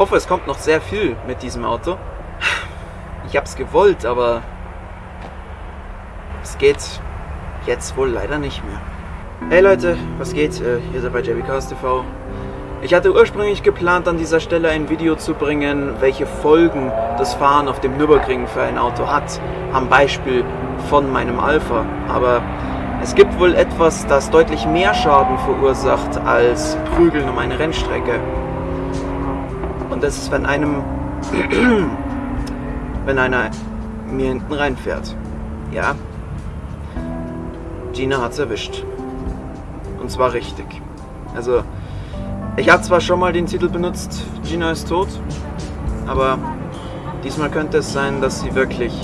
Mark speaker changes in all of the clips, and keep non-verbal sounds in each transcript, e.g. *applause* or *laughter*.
Speaker 1: hoffe, es kommt noch sehr viel mit diesem Auto. Ich hab's gewollt, aber es geht jetzt wohl leider nicht mehr. Hey Leute, was geht? Äh, Ihr seid bei JB Cars TV. Ich hatte ursprünglich geplant, an dieser Stelle ein Video zu bringen, welche Folgen das Fahren auf dem Nürburgring für ein Auto hat. Am Beispiel von meinem Alpha. Aber es gibt wohl etwas, das deutlich mehr Schaden verursacht als Prügeln um eine Rennstrecke. Und das ist, wenn einem, *clears throat* wenn einer mir hinten reinfährt. Ja, Gina hat's erwischt. Und zwar richtig. Also, ich habe zwar schon mal den Titel benutzt, Gina ist tot, aber diesmal könnte es sein, dass sie wirklich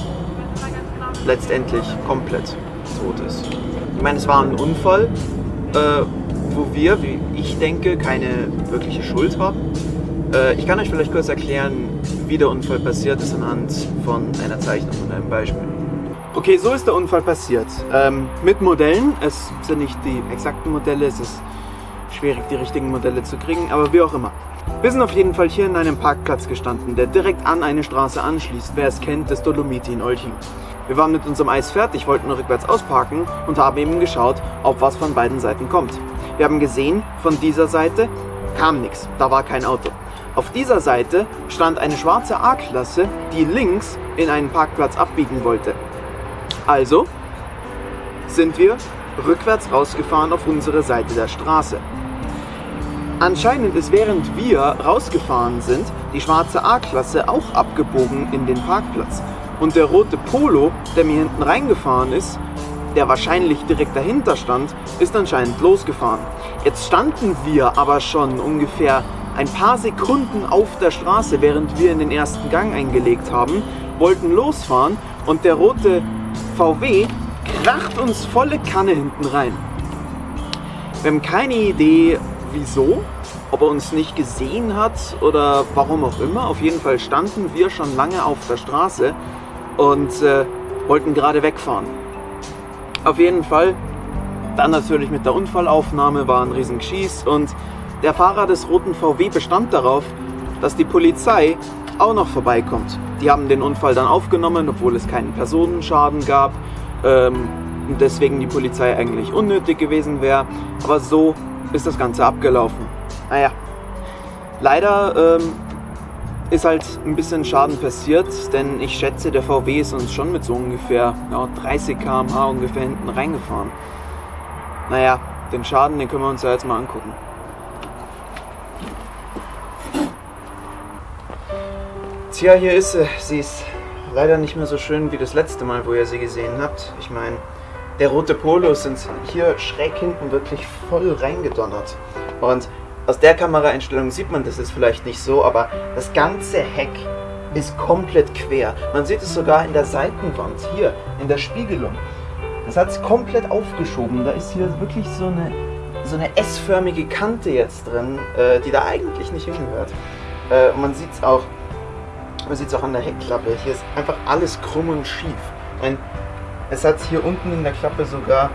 Speaker 1: letztendlich komplett tot ist. Ich meine, es war ein Unfall, äh, wo wir, wie ich denke, keine wirkliche Schuld haben. Äh, ich kann euch vielleicht kurz erklären, wie der Unfall passiert ist anhand von einer Zeichnung und einem Beispiel. Okay, so ist der Unfall passiert. Ähm, mit Modellen, es sind nicht die exakten Modelle, es ist schwierig, die richtigen Modelle zu kriegen, aber wie auch immer. Wir sind auf jeden Fall hier in einem Parkplatz gestanden, der direkt an eine Straße anschließt. Wer es kennt, das Dolomiti in Olching. Wir waren mit unserem Eis fertig, wollten rückwärts ausparken und haben eben geschaut, ob was von beiden Seiten kommt. Wir haben gesehen, von dieser Seite kam nichts, da war kein Auto. Auf dieser Seite stand eine schwarze A-Klasse, die links in einen Parkplatz abbiegen wollte. Also sind wir rückwärts rausgefahren auf unsere Seite der Straße. Anscheinend ist während wir rausgefahren sind, die schwarze A-Klasse auch abgebogen in den Parkplatz. Und der rote Polo, der mir hinten reingefahren ist, der wahrscheinlich direkt dahinter stand, ist anscheinend losgefahren. Jetzt standen wir aber schon ungefähr ein paar Sekunden auf der Straße, während wir in den ersten Gang eingelegt haben, wollten losfahren und der rote VW kracht uns volle Kanne hinten rein. Wir haben keine Idee, wieso, ob er uns nicht gesehen hat oder warum auch immer. Auf jeden Fall standen wir schon lange auf der Straße und äh, wollten gerade wegfahren. Auf jeden Fall, dann natürlich mit der Unfallaufnahme war ein riesen Geschieß und der Fahrer des roten VW bestand darauf, dass die Polizei auch noch vorbeikommt. Die haben den Unfall dann aufgenommen, obwohl es keinen Personenschaden gab ähm, und deswegen die Polizei eigentlich unnötig gewesen wäre. Aber so ist das Ganze abgelaufen. Naja, leider ähm, ist halt ein bisschen Schaden passiert, denn ich schätze, der VW ist uns schon mit so ungefähr ja, 30 km/h ungefähr hinten reingefahren. Naja, den Schaden, den können wir uns ja jetzt mal angucken. Tja, hier ist sie. Sie ist leider nicht mehr so schön wie das letzte Mal, wo ihr sie gesehen habt. Ich meine, der rote Polo sind hier schräg hinten wirklich voll reingedonnert. Und aus der Kameraeinstellung sieht man das jetzt vielleicht nicht so, aber das ganze Heck ist komplett quer. Man sieht es sogar in der Seitenwand, hier in der Spiegelung. Das hat es komplett aufgeschoben. Da ist hier wirklich so eine, so eine S-förmige Kante jetzt drin, äh, die da eigentlich nicht hingehört. Äh, und man sieht es auch, man sieht es auch an der Heckklappe. Hier ist einfach alles krumm und schief. Ein, es hat hier unten in der Klappe sogar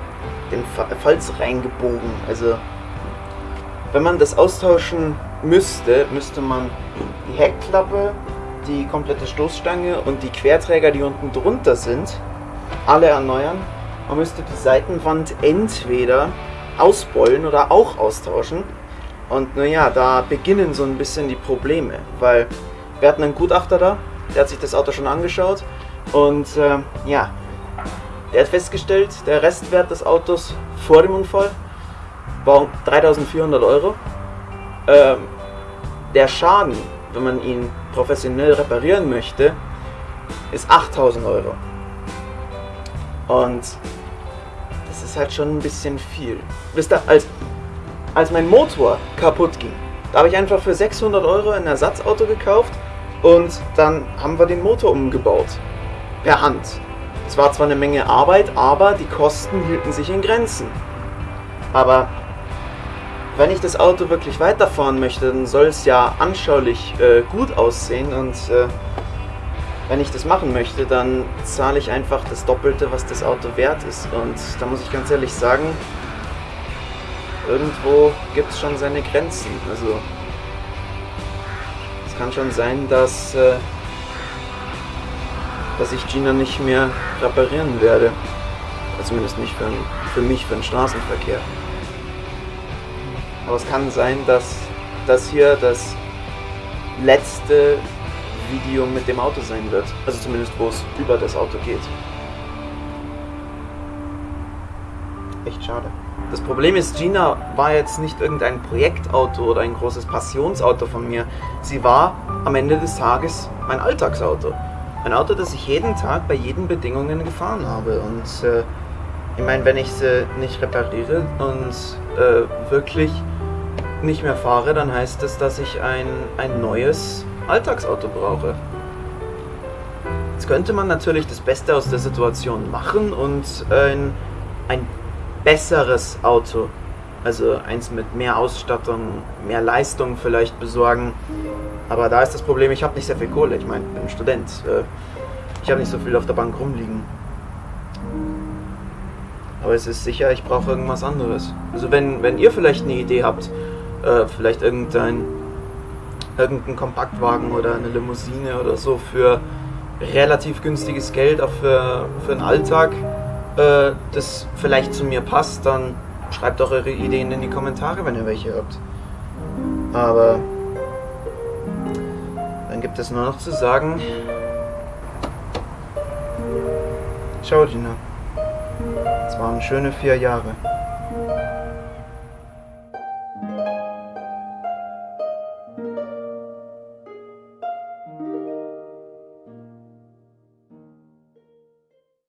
Speaker 1: den Falz reingebogen. Also wenn man das austauschen müsste, müsste man die Heckklappe, die komplette Stoßstange und die Querträger, die unten drunter sind, alle erneuern. Man müsste die Seitenwand entweder ausbeulen oder auch austauschen. Und naja, da beginnen so ein bisschen die Probleme, weil wir hatten einen Gutachter da, der hat sich das Auto schon angeschaut und äh, ja, der hat festgestellt, der Restwert des Autos vor dem Unfall war 3400 Euro. Ähm, der Schaden, wenn man ihn professionell reparieren möchte, ist 8000 Euro. Und das ist halt schon ein bisschen viel. Wisst ihr, als, als mein Motor kaputt ging, da habe ich einfach für 600 Euro ein Ersatzauto gekauft und dann haben wir den Motor umgebaut. Per Hand. Es war zwar eine Menge Arbeit, aber die Kosten hielten sich in Grenzen. Aber wenn ich das Auto wirklich weiterfahren möchte, dann soll es ja anschaulich äh, gut aussehen und äh, wenn ich das machen möchte, dann zahle ich einfach das Doppelte, was das Auto wert ist. Und da muss ich ganz ehrlich sagen, irgendwo gibt es schon seine Grenzen. Also kann schon sein, dass, äh, dass ich Gina nicht mehr reparieren werde. Oder zumindest nicht für, für mich, für den Straßenverkehr. Aber es kann sein, dass das hier das letzte Video mit dem Auto sein wird. Also zumindest, wo es über das Auto geht. Echt schade. Das Problem ist, Gina war jetzt nicht irgendein Projektauto oder ein großes Passionsauto von mir. Sie war am Ende des Tages mein Alltagsauto. Ein Auto, das ich jeden Tag bei jeden Bedingungen gefahren habe. Und äh, ich meine, wenn ich sie nicht repariere und äh, wirklich nicht mehr fahre, dann heißt das, dass ich ein, ein neues Alltagsauto brauche. Jetzt könnte man natürlich das Beste aus der Situation machen und ein, ein besseres Auto, also eins mit mehr Ausstattung, mehr Leistung vielleicht besorgen. Aber da ist das Problem, ich habe nicht sehr viel Kohle. Ich meine, ich bin Student. Äh, ich habe nicht so viel auf der Bank rumliegen. Aber es ist sicher, ich brauche irgendwas anderes. Also wenn, wenn ihr vielleicht eine Idee habt, äh, vielleicht irgendein, irgendein Kompaktwagen oder eine Limousine oder so für relativ günstiges Geld, auch für, für den Alltag, äh, das vielleicht zu mir passt, dann schreibt doch eure Ideen in die Kommentare, wenn ihr welche habt. Aber dann gibt es nur noch zu sagen, ciao Gina. Es waren schöne vier Jahre.